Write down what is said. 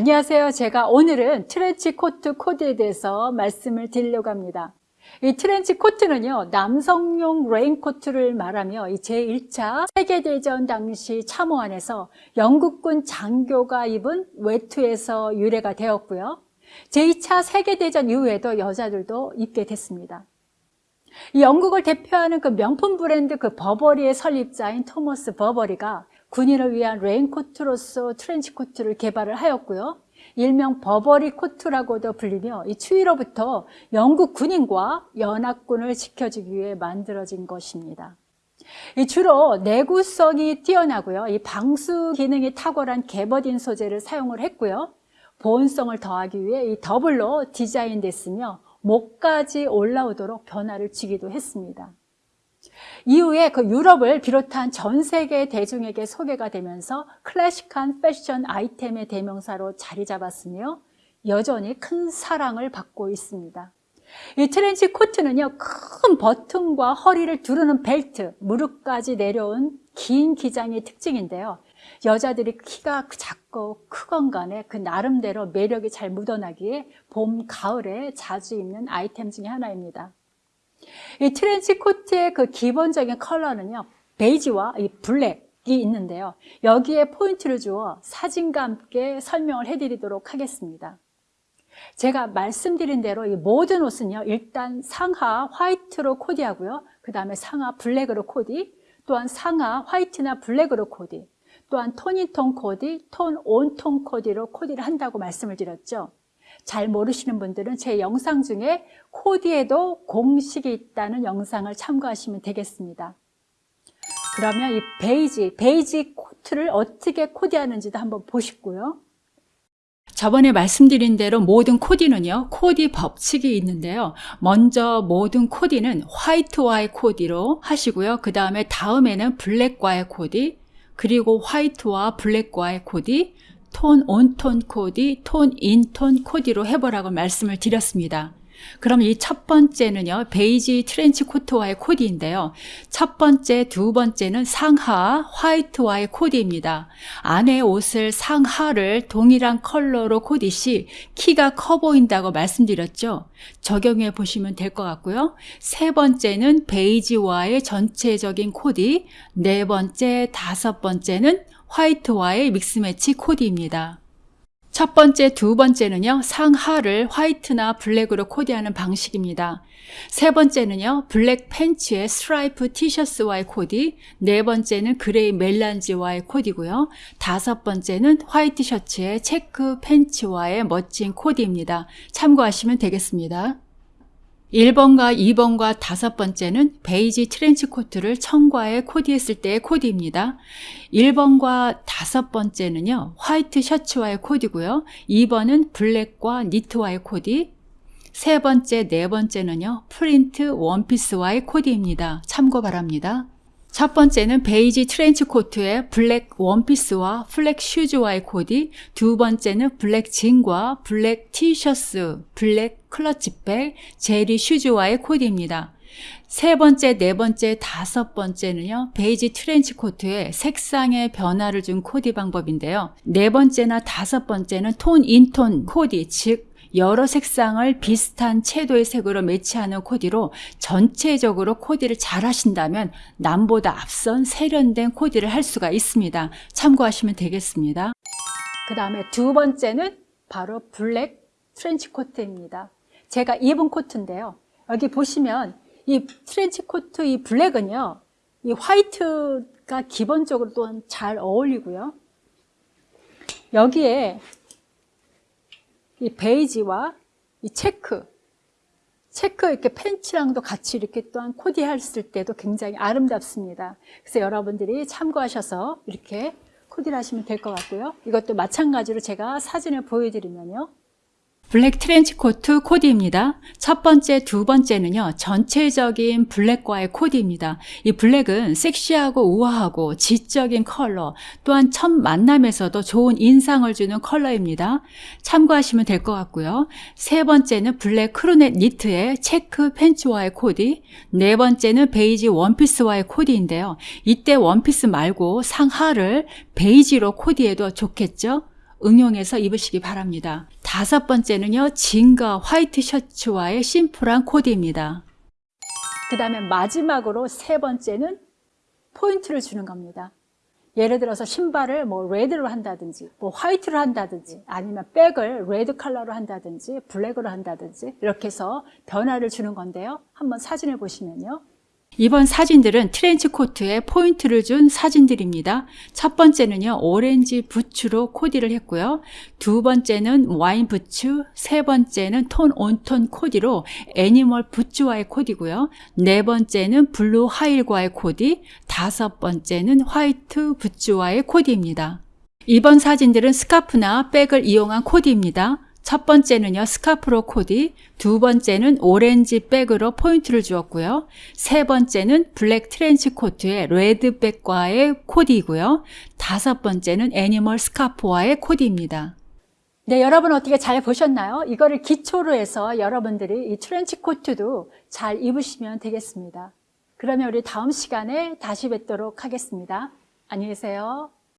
안녕하세요. 제가 오늘은 트렌치 코트 코드에 대해서 말씀을 드리려고 합니다. 이 트렌치 코트는요, 남성용 레인코트를 말하며 이 제1차 세계대전 당시 참호안에서 영국군 장교가 입은 외투에서 유래가 되었고요. 제2차 세계대전 이후에도 여자들도 입게 됐습니다. 이 영국을 대표하는 그 명품 브랜드 그 버버리의 설립자인 토머스 버버리가 군인을 위한 레인코트로서 트렌치코트를 개발을 하였고요. 일명 버버리 코트라고도 불리며 이 추위로부터 영국 군인과 연합군을 지켜주기 위해 만들어진 것입니다. 주로 내구성이 뛰어나고요. 이 방수 기능이 탁월한 개버딘 소재를 사용을 했고요. 보온성을 더하기 위해 이 더블로 디자인됐으며 목까지 올라오도록 변화를 주기도 했습니다. 이후에 그 유럽을 비롯한 전 세계 대중에게 소개가 되면서 클래식한 패션 아이템의 대명사로 자리 잡았으며 여전히 큰 사랑을 받고 있습니다. 이 트렌치 코트는요, 큰 버튼과 허리를 두르는 벨트, 무릎까지 내려온 긴 기장이 특징인데요. 여자들이 키가 작고 크건 간에 그 나름대로 매력이 잘 묻어나기에 봄, 가을에 자주 입는 아이템 중에 하나입니다. 이 트렌치 코트의 그 기본적인 컬러는요, 베이지와 이 블랙이 있는데요. 여기에 포인트를 주어 사진과 함께 설명을 해드리도록 하겠습니다. 제가 말씀드린 대로 이 모든 옷은요, 일단 상하 화이트로 코디하고요. 그 다음에 상하 블랙으로 코디, 또한 상하 화이트나 블랙으로 코디, 또한 톤인톤 코디, 톤 온톤 코디로 코디를 한다고 말씀을 드렸죠. 잘 모르시는 분들은 제 영상 중에 코디에도 공식이 있다는 영상을 참고하시면 되겠습니다. 그러면 이 베이지, 베이지 코트를 어떻게 코디하는지도 한번 보시고요. 저번에 말씀드린 대로 모든 코디는요, 코디 법칙이 있는데요. 먼저 모든 코디는 화이트와의 코디로 하시고요. 그 다음에 다음에는 블랙과의 코디, 그리고 화이트와 블랙과의 코디, tone on tone 코디, tone in tone 코디로 해보라고 말씀을 드렸습니다. 그럼 이 첫 번째는요, 베이지 트렌치 코트와의 코디인데요. 첫 번째, 두 번째는 상하 화이트와의 코디입니다. 안에 옷을 상하를 동일한 컬러로 코디 시 키가 커 보인다고 말씀드렸죠. 적용해 보시면 될 것 같고요. 세 번째는 베이지와의 전체적인 코디, 네 번째, 다섯 번째는 화이트와의 mix match 코디입니다. 첫 번째, 두 번째는요, 상하를 화이트나 블랙으로 코디하는 방식입니다. 세 번째는요, 블랙 팬츠에 스트라이프 티셔츠와의 코디, 네 번째는 그레이 melange와의 코디고요. 다섯 번째는 화이트 셔츠에 체크 팬츠와의 멋진 코디입니다. 참고하시면 되겠습니다. 1번과 2번과 다섯 번째는 베이지 트렌치 코트를 청과에 코디했을 때의 코디입니다. 1번과 다섯 번째는요, 화이트 셔츠와의 코디고요. 2번은 블랙과 니트와의 코디. 세 번째, 네 번째는요, 프린트 원피스와의 코디입니다. 참고 바랍니다. 첫 번째는 베이지 트렌치 코트에 블랙 원피스와 flat shoes와의 코디, 두 번째는 블랙 진과 블랙 티셔츠, 블랙 클러치백, jelly shoes와의 코디입니다. 세 번째, 네 번째, 다섯 번째는요, 베이지 트렌치 코트에 색상의 변화를 준 코디 방법인데요. 네 번째나 다섯 번째는 tone in tone 코디, 즉 여러 색상을 비슷한 채도의 색으로 매치하는 코디로 전체적으로 코디를 잘 하신다면 남보다 앞선 세련된 코디를 할 수가 있습니다. 참고하시면 되겠습니다. 그 다음에 두 번째는 바로 블랙 트렌치 코트입니다. 제가 입은 코트인데요. 여기 보시면 이 트렌치 코트 이 블랙은요. 이 화이트가 기본적으로 또한 잘 어울리고요. 여기에 이 베이지와 이 체크, 체크 이렇게 팬츠랑도 같이 이렇게 또한 코디했을 때도 굉장히 아름답습니다. 그래서 여러분들이 참고하셔서 이렇게 코디를 하시면 될 것 같고요. 이것도 마찬가지로 제가 사진을 보여드리면요. 블랙 트렌치 코트 코디입니다. 첫 번째, 두 번째는요. 전체적인 블랙과의 코디입니다. 이 블랙은 섹시하고 우아하고 지적인 컬러, 또한 첫 만남에서도 좋은 인상을 주는 컬러입니다. 참고하시면 될 것 같고요. 세 번째는 블랙 crew neck 니트에 체크 팬츠와의 코디, 네 번째는 베이지 원피스와의 코디인데요. 이때 원피스 말고 상하를 베이지로 코디해도 좋겠죠? 응용해서 입으시기 바랍니다. 다섯 번째는요, 진과 화이트 셔츠와의 심플한 코디입니다. 그 다음에 마지막으로 세 번째는 포인트를 주는 겁니다. 예를 들어서 신발을 뭐 레드로 한다든지 뭐 화이트로 한다든지 아니면 백을 레드 컬러로 한다든지 블랙으로 한다든지 이렇게 해서 변화를 주는 건데요. 한번 사진을 보시면요. 이번 사진들은 트렌치 코트에 포인트를 준 사진들입니다. 첫 번째는요, 오렌지 부츠로 코디를 했고요. 두 번째는 와인 부츠, 세 번째는 tone on tone 코디로 animal 부츠와의 코디고요. 네 번째는 블루 힐과의 코디, 다섯 번째는 화이트 부츠와의 코디입니다. 이번 사진들은 스카프나 백을 이용한 코디입니다. 첫 번째는요, 스카프로 코디, 두 번째는 오렌지 백으로 포인트를 주었고요. 세 번째는 블랙 트렌치 코트에 레드 백과의 코디이고요. 다섯 번째는 animal 스카프와의 코디입니다. 네, 여러분 어떻게 잘 보셨나요? 이거를 기초로 해서 여러분들이 이 트렌치 코트도 잘 입으시면 되겠습니다. 그러면 우리 다음 시간에 다시 뵙도록 하겠습니다. 안녕히 계세요.